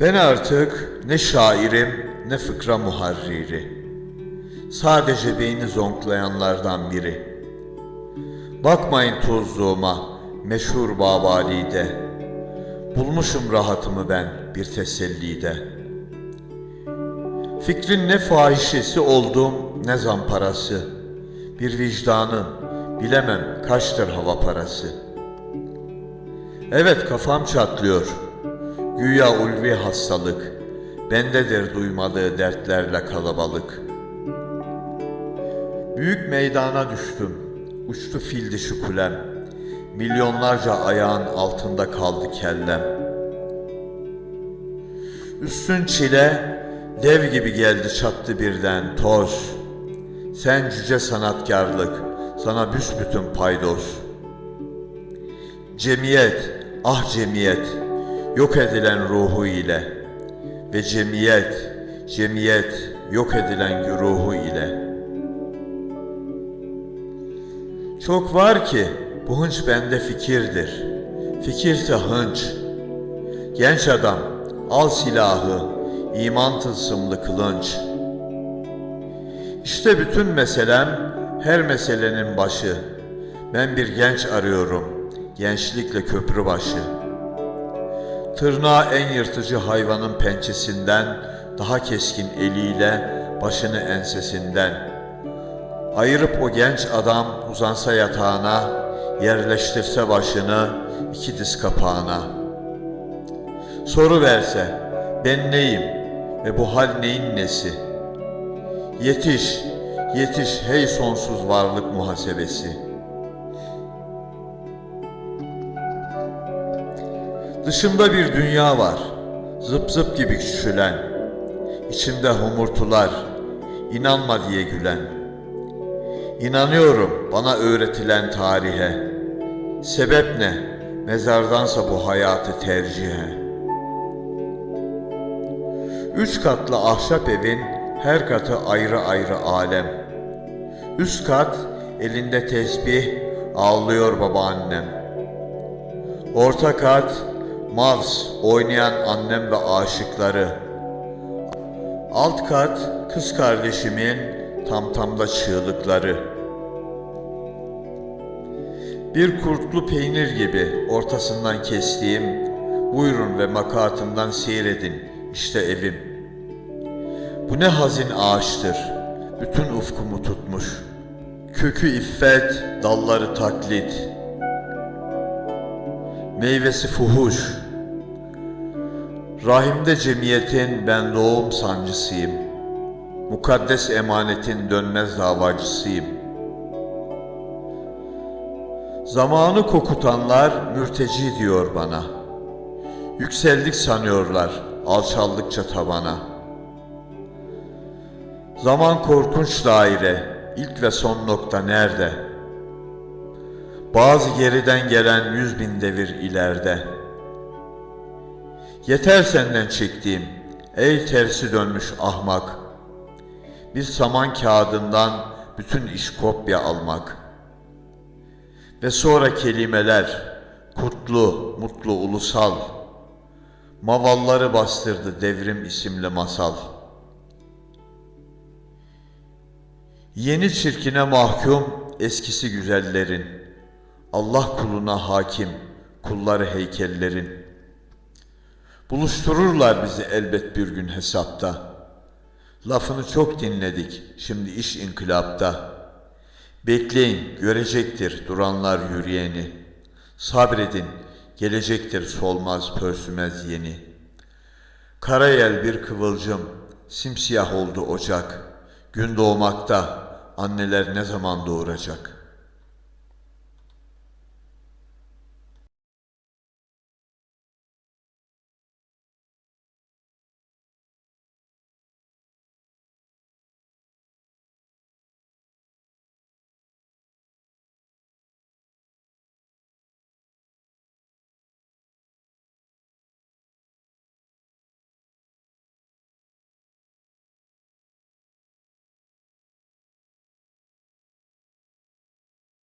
Ben artık ne şairim ne fıkra muharriri. Sadece beyni zonklayanlardan biri. Bakmayın tozluğuma meşhur Babali'de. Bulmuşum rahatımı ben bir tesellide. Fikrin ne fahişesi oldum ne zamparası. Bir vicdanın bilemem kaçtır hava parası. Evet kafam çatlıyor. Güya ulvi hastalık. Bendedir duymadığı dertlerle kalabalık. Büyük meydana düştüm. Uçtu fil dişi kulem. Milyonlarca ayağın altında kaldı kellem. Üstün çile dev gibi geldi çattı birden toz. Sen cüce sanatkarlık, sana büsbütün paydos. Cemiyet, ah cemiyet, yok edilen ruhu ile ve cemiyet, cemiyet yok edilen ruhu ile. Çok var ki bu hınç bende fikirdir. Fikirse hınç. Genç adam al silahı, iman tılsımlı kılınç. İşte bütün meselem her meselenin başı. Ben bir genç arıyorum, gençlikle köprü başı. Tırnağı en yırtıcı hayvanın pençesinden, daha keskin eliyle başını ensesinden. Ayırıp o genç adam uzansa yatağına, yerleştirse başını iki diz kapağına. Soru verse, ben neyim ve bu hal neyin nesi? Yetiş, yetiş hey sonsuz varlık muhasebesi. Dışımda bir dünya var, zıp zıp gibi küçülen. İçimde homurtular, inanma diye gülen. İnanıyorum bana öğretilen tarihe. Sebep ne? Mezardansa bu hayatı tercihe. Üç katlı ahşap evin her katı ayrı ayrı alem. Üst kat elinde tesbih ağlıyor babaannem. Orta kat Mavs oynayan annem ve aşıkları. Alt kat kız kardeşimin tam tamda çığlıkları. Bir kurtlu peynir gibi ortasından kestiğim, buyurun ve makatımdan seyredin, işte evim. Bu ne hazin ağaçtır, bütün ufkumu tutmuş. Kökü iffet, dalları taklit. Meyvesi fuhuş. Rahimde cemiyetin ben doğum sancısıyım. Mukaddes emanetin dönmez davacısıyım. Zamanı kokutanlar mürteci diyor bana. Yükseldik sanıyorlar alçaldıkça tabana. Zaman korkunç daire, ilk ve son nokta nerede? Bazı geriden gelen yüz bin devir ileride. Yeter senden çektiğim, ey tersi dönmüş ahmak. Bir saman kağıdından bütün iş kopya almak. Ve sonra kelimeler, kutlu, mutlu, ulusal. Mavalları bastırdı devrim isimli masal. Yeni çirkine mahkum eskisi güzellerin. Allah kuluna hakim, kulları heykellerin. Buluştururlar bizi elbet bir gün hesapta. Lafını çok dinledik, şimdi iş inkılapta. Bekleyin, görecektir duranlar yürüyeni. Sabredin, gelecektir solmaz pörsümez yeni. Karayel bir kıvılcım, simsiyah oldu ocak. Gün doğmakta, anneler ne zaman doğuracak?''